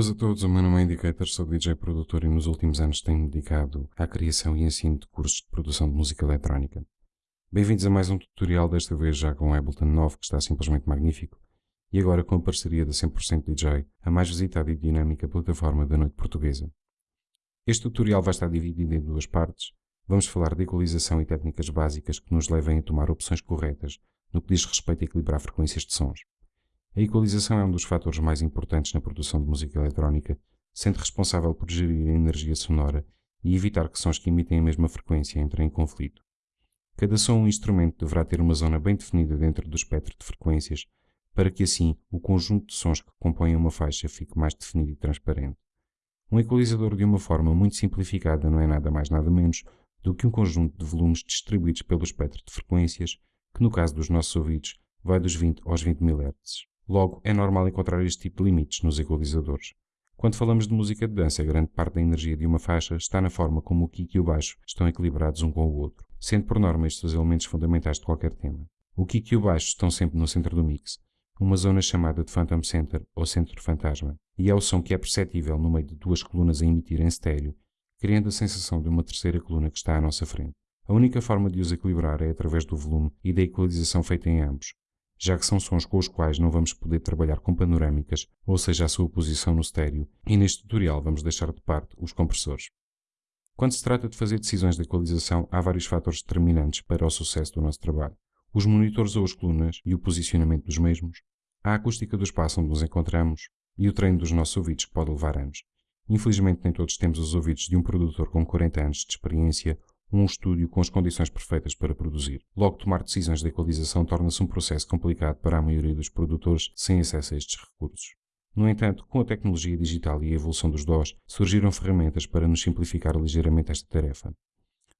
Boas a todos, o meu nome é Indicator, sou DJ produtor e nos últimos anos tenho dedicado à criação e ensino de cursos de produção de música eletrónica. Bem-vindos a mais um tutorial, desta vez já com o Ableton 9, que está simplesmente magnífico, e agora com a parceria da 100% DJ, a mais visitada e dinâmica plataforma da noite portuguesa. Este tutorial vai estar dividido em duas partes. Vamos falar de equalização e técnicas básicas que nos levem a tomar opções corretas no que diz respeito a equilibrar frequências de sons. A equalização é um dos fatores mais importantes na produção de música eletrónica, sendo responsável por gerir a energia sonora e evitar que sons que emitem a mesma frequência entrem em conflito. Cada som ou instrumento deverá ter uma zona bem definida dentro do espectro de frequências, para que assim o conjunto de sons que compõem uma faixa fique mais definido e transparente. Um equalizador de uma forma muito simplificada não é nada mais nada menos do que um conjunto de volumes distribuídos pelo espectro de frequências, que no caso dos nossos ouvidos vai dos 20 aos 20 mHz. Logo, é normal encontrar este tipo de limites nos equalizadores. Quando falamos de música de dança, grande parte da energia de uma faixa está na forma como o kick e o baixo estão equilibrados um com o outro, sendo por norma estes os elementos fundamentais de qualquer tema. O kick e o baixo estão sempre no centro do mix, uma zona chamada de Phantom Center ou Centro Fantasma, e é o som que é perceptível no meio de duas colunas a emitir em estéreo, criando a sensação de uma terceira coluna que está à nossa frente. A única forma de os equilibrar é através do volume e da equalização feita em ambos, já que são sons com os quais não vamos poder trabalhar com panorâmicas, ou seja, a sua posição no estéreo, e neste tutorial vamos deixar de parte os compressores. Quando se trata de fazer decisões de equalização, há vários fatores determinantes para o sucesso do nosso trabalho. Os monitores ou as colunas e o posicionamento dos mesmos, a acústica do espaço onde nos encontramos e o treino dos nossos ouvidos que pode levar anos. Infelizmente nem todos temos os ouvidos de um produtor com 40 anos de experiência um estúdio com as condições perfeitas para produzir. Logo, tomar decisões de equalização torna-se um processo complicado para a maioria dos produtores sem acesso a estes recursos. No entanto, com a tecnologia digital e a evolução dos DOS, surgiram ferramentas para nos simplificar ligeiramente esta tarefa.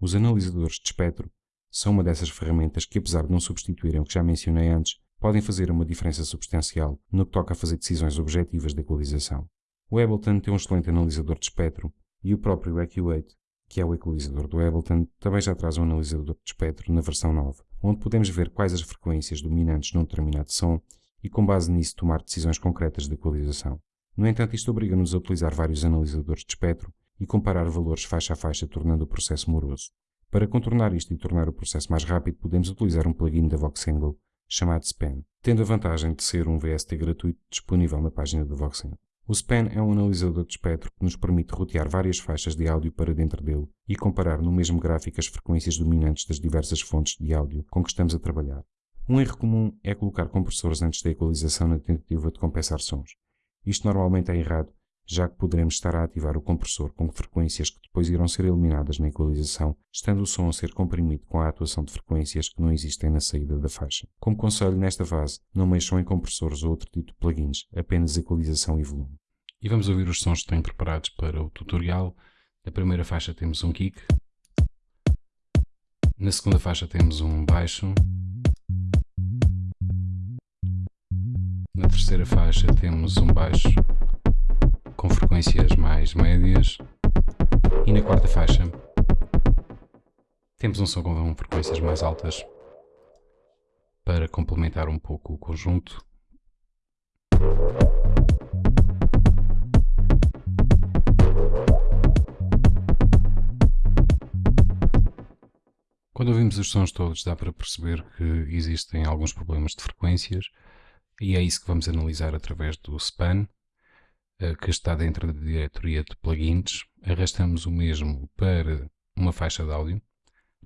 Os analisadores de espectro são uma dessas ferramentas que, apesar de não substituírem o que já mencionei antes, podem fazer uma diferença substancial no que toca a fazer decisões objetivas de equalização. O Ableton tem um excelente analisador de espectro e o próprio EQ8 que é o equalizador do Ableton, também já traz um analisador de espectro na versão 9, onde podemos ver quais as frequências dominantes num determinado som e com base nisso tomar decisões concretas de equalização. No entanto, isto obriga-nos a utilizar vários analisadores de espectro e comparar valores faixa a faixa, tornando o processo moroso. Para contornar isto e tornar o processo mais rápido, podemos utilizar um plugin da Voxengo chamado Span, tendo a vantagem de ser um VST gratuito disponível na página da Voxengo. O Span é um analisador de espectro que nos permite rotear várias faixas de áudio para dentro dele e comparar no mesmo gráfico as frequências dominantes das diversas fontes de áudio com que estamos a trabalhar. Um erro comum é colocar compressores antes da equalização na tentativa de compensar sons. Isto normalmente é errado já que poderemos estar a ativar o compressor com frequências que depois irão ser eliminadas na equalização, estando o som a ser comprimido com a atuação de frequências que não existem na saída da faixa. Como conselho nesta fase, não mexam em compressores ou outro tipo de plugins, apenas equalização e volume. E vamos ouvir os sons que tenho preparados para o tutorial. Na primeira faixa temos um kick, na segunda faixa temos um baixo, na terceira faixa temos um baixo com frequências mais médias. E na quarta faixa temos um som com frequências mais altas para complementar um pouco o conjunto. Quando ouvimos os sons todos dá para perceber que existem alguns problemas de frequências e é isso que vamos analisar através do span que está dentro da diretoria de plugins, arrastamos o mesmo para uma faixa de áudio,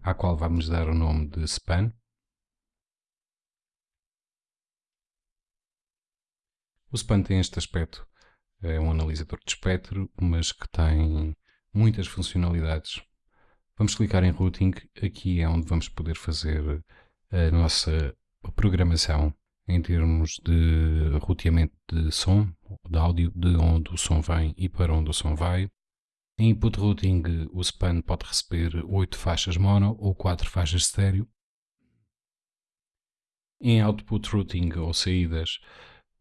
à qual vamos dar o nome de span. O span tem este aspecto, é um analisador de espectro, mas que tem muitas funcionalidades. Vamos clicar em routing, aqui é onde vamos poder fazer a nossa programação em termos de roteamento de som, de áudio, de onde o som vem e para onde o som vai. Em input routing, o span pode receber 8 faixas mono ou 4 faixas estéreo. Em output routing ou saídas,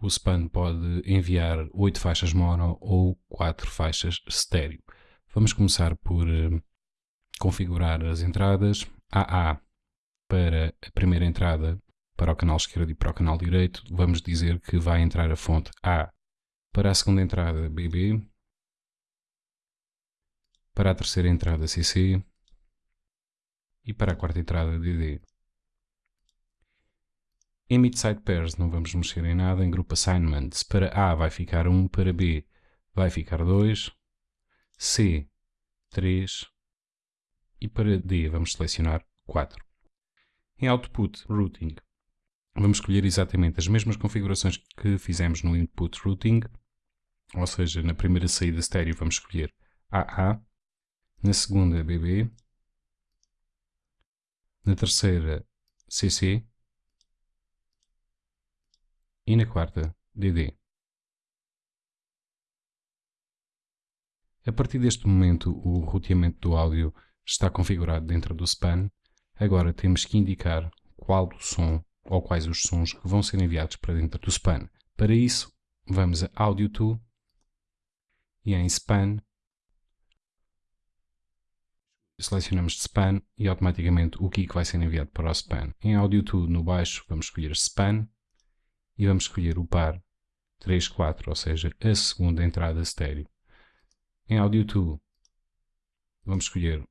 o span pode enviar 8 faixas mono ou 4 faixas estéreo. Vamos começar por uh, configurar as entradas. AA para a primeira entrada para o canal esquerdo e para o canal direito, vamos dizer que vai entrar a fonte A Para a segunda entrada, BB. Para a terceira entrada, CC. E para a quarta entrada, DD. Em Midside Pairs não vamos mexer em nada. Em Group Assignments, para A vai ficar 1, para B vai ficar 2, C 3 e para D vamos selecionar 4. Em Output Routing vamos escolher exatamente as mesmas configurações que fizemos no Input Routing, ou seja, na primeira saída estéreo vamos escolher AA, na segunda BB, na terceira CC e na quarta DD. A partir deste momento, o roteamento do áudio está configurado dentro do span. Agora temos que indicar qual o som ou quais os sons que vão ser enviados para dentro do span. Para isso, vamos a Audio To e em Span selecionamos Span e automaticamente o kick vai ser enviado para o Span. Em Audio To no baixo vamos escolher Span e vamos escolher o par 3, 4, ou seja, a segunda entrada estéreo. Em Audio 2 vamos escolher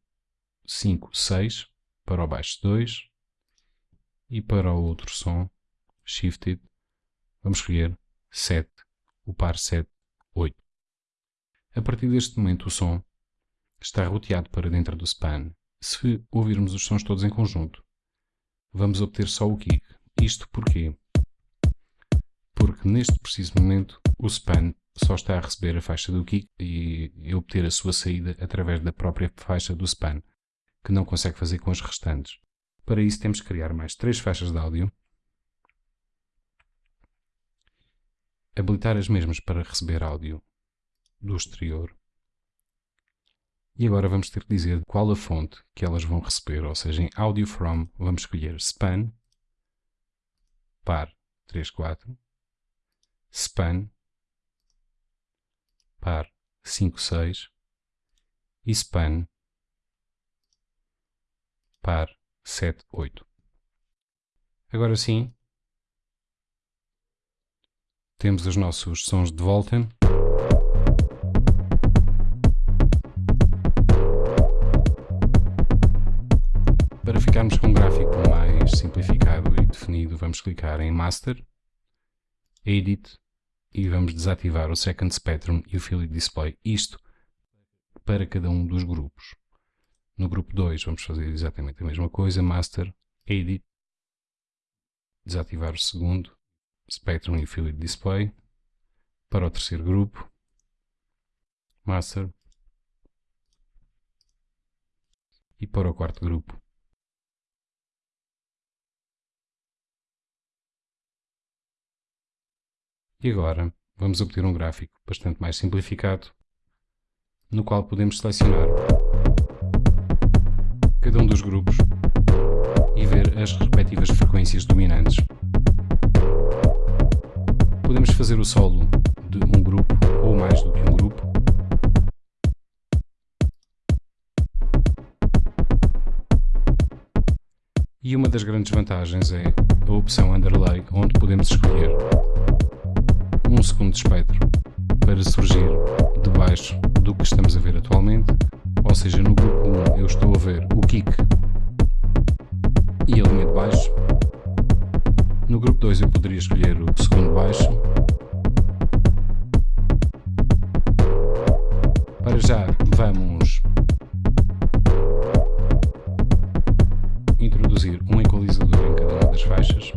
5, 6 para o baixo 2 e para o outro som, Shifted, vamos escolher 7, o par 7, 8. A partir deste momento o som está roteado para dentro do span. Se ouvirmos os sons todos em conjunto, vamos obter só o kick. Isto porquê? Porque neste preciso momento o span só está a receber a faixa do kick e, e obter a sua saída através da própria faixa do span, que não consegue fazer com as restantes. Para isso temos que criar mais três faixas de áudio, habilitar as mesmas para receber áudio do exterior, e agora vamos ter que dizer qual a fonte que elas vão receber, ou seja, em Audio From vamos escolher Span, par 34, Span, par 5, 6 e span par 7, 8. Agora sim, temos os nossos sons de volta. Para ficarmos com um gráfico mais simplificado e definido, vamos clicar em Master, Edit e vamos desativar o Second Spectrum e o Field Display. Isto para cada um dos grupos. No grupo 2 vamos fazer exatamente a mesma coisa, Master, Edit, desativar o segundo, Spectrum e Display. Para o terceiro grupo, Master, e para o quarto grupo, E agora vamos obter um gráfico bastante mais simplificado, no qual podemos selecionar cada um dos grupos e ver as respectivas frequências dominantes. Podemos fazer o solo de um grupo ou mais do que um grupo. E uma das grandes vantagens é a opção Underlay, onde podemos escolher um segundo espectro para surgir debaixo do que estamos a ver atualmente, seja, no grupo 1 eu estou a ver o kick e a linha de baixo. No grupo 2 eu poderia escolher o segundo baixo. Para já vamos introduzir um equalizador em cada uma das faixas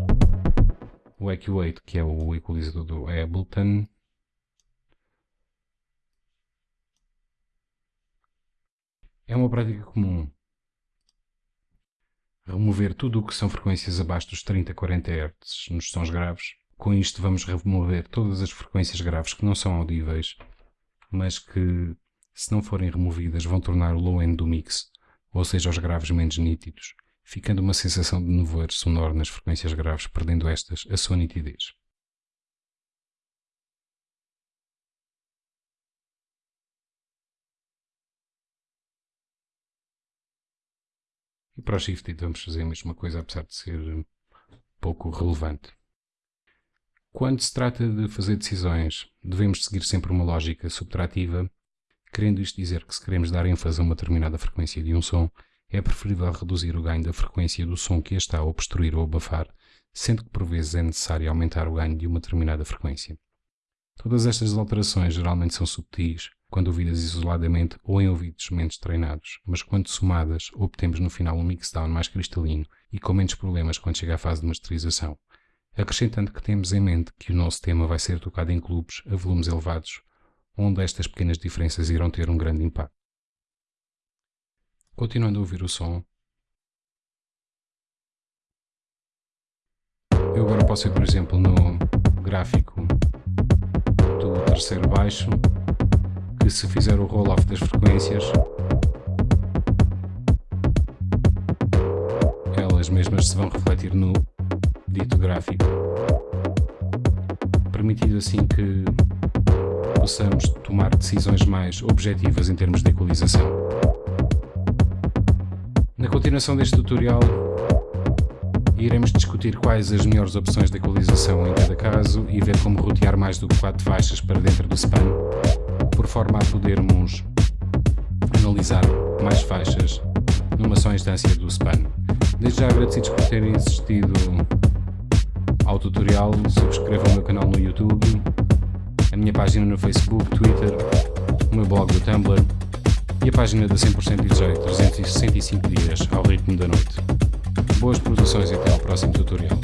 o EQ8, que é o equalizador do Ableton. É uma prática comum remover tudo o que são frequências abaixo dos 30 a 40 Hz nos sons graves. Com isto vamos remover todas as frequências graves que não são audíveis, mas que, se não forem removidas, vão tornar o low end do mix, ou seja, os graves menos nítidos ficando uma sensação de nevoeiro sonoro nas frequências graves, perdendo estas a sua nitidez. E para o Shifted vamos fazer a mesma coisa, apesar de ser pouco relevante. Quando se trata de fazer decisões, devemos seguir sempre uma lógica subtrativa, querendo isto dizer que se queremos dar ênfase a uma determinada frequência de um som, é preferível reduzir o ganho da frequência do som que a está a obstruir ou abafar, sendo que por vezes é necessário aumentar o ganho de uma determinada frequência. Todas estas alterações geralmente são subtis, quando ouvidas isoladamente ou em ouvidos menos treinados, mas quando somadas, obtemos no final um mixdown mais cristalino e com menos problemas quando chega à fase de masterização. Acrescentando que temos em mente que o nosso tema vai ser tocado em clubes a volumes elevados, onde estas pequenas diferenças irão ter um grande impacto. Continuando a ouvir o som, eu agora posso ir, por exemplo, no gráfico do terceiro baixo que se fizer o roll-off das frequências, elas mesmas se vão refletir no dito gráfico, permitindo assim que possamos tomar decisões mais objetivas em termos de equalização. Na continuação deste tutorial, iremos discutir quais as melhores opções de equalização em cada caso e ver como rotear mais do que 4 faixas para dentro do span por forma a podermos analisar mais faixas numa só instância do span. Desde já agradecidos por terem assistido ao tutorial, subscrevam o meu canal no YouTube, a minha página no Facebook, Twitter, o meu blog do Tumblr e a página da 100% DJ 365 dias ao ritmo da noite. Boas produções e até ao próximo tutorial.